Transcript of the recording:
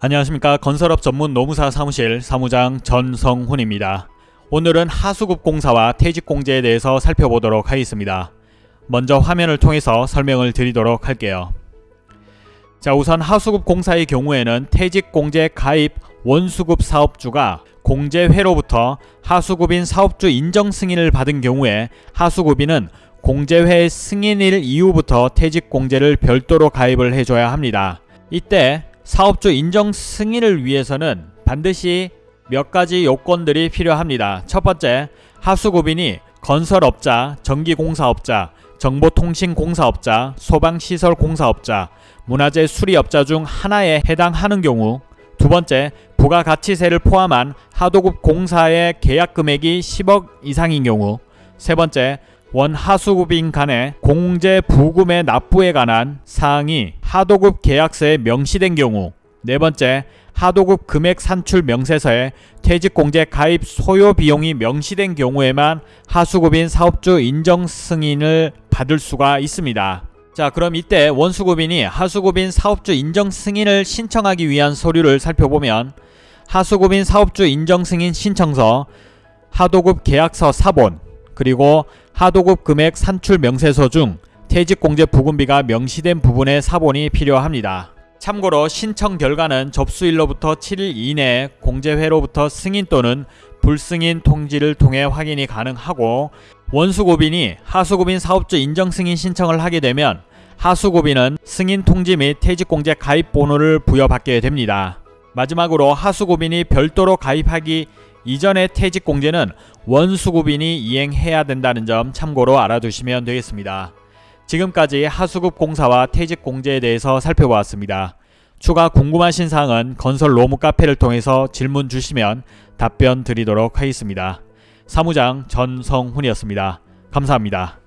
안녕하십니까 건설업 전문 노무사 사무실 사무장 전성훈입니다. 오늘은 하수급 공사와 퇴직 공제에 대해서 살펴보도록 하겠습니다. 먼저 화면을 통해서 설명을 드리도록 할게요. 자 우선 하수급 공사의 경우에는 퇴직 공제 가입 원수급 사업주가 공제회로부터 하수급인 사업주 인정 승인을 받은 경우에 하수급인은 공제회 승인일 이후부터 퇴직 공제를 별도로 가입을 해줘야 합니다. 이때 사업주 인정 승인을 위해서는 반드시 몇 가지 요건들이 필요합니다. 첫 번째, 하수급인이 건설업자, 전기공사업자, 정보통신공사업자, 소방시설공사업자, 문화재 수리업자 중 하나에 해당하는 경우 두 번째, 부가가치세를 포함한 하도급 공사의 계약 금액이 10억 이상인 경우 세 번째, 원하수급인 간의 공제 부금의 납부에 관한 사항이 하도급 계약서에 명시된 경우 네 번째, 하도급 금액 산출 명세서에 퇴직공제 가입 소요 비용이 명시된 경우에만 하수급인 사업주 인정 승인을 받을 수가 있습니다. 자 그럼 이때 원수급인이 하수급인 사업주 인정 승인을 신청하기 위한 서류를 살펴보면 하수급인 사업주 인정 승인 신청서, 하도급 계약서 사본, 그리고 하도급 금액 산출 명세서 중 퇴직공제 부금비가 명시된 부분의 사본이 필요합니다. 참고로 신청 결과는 접수일로부터 7일 이내에 공제회로부터 승인 또는 불승인 통지를 통해 확인이 가능하고 원수고빈이 하수고빈 사업주 인정 승인 신청을 하게 되면 하수고빈은 승인 통지 및 퇴직공제 가입 번호를 부여받게 됩니다. 마지막으로 하수고빈이 별도로 가입하기 이전의 퇴직공제는 원수급인이 이행해야 된다는 점 참고로 알아두시면 되겠습니다. 지금까지 하수급 공사와 퇴직 공제에 대해서 살펴보았습니다. 추가 궁금하신 사항은 건설 로무 카페를 통해서 질문 주시면 답변 드리도록 하겠습니다. 사무장 전성훈이었습니다. 감사합니다.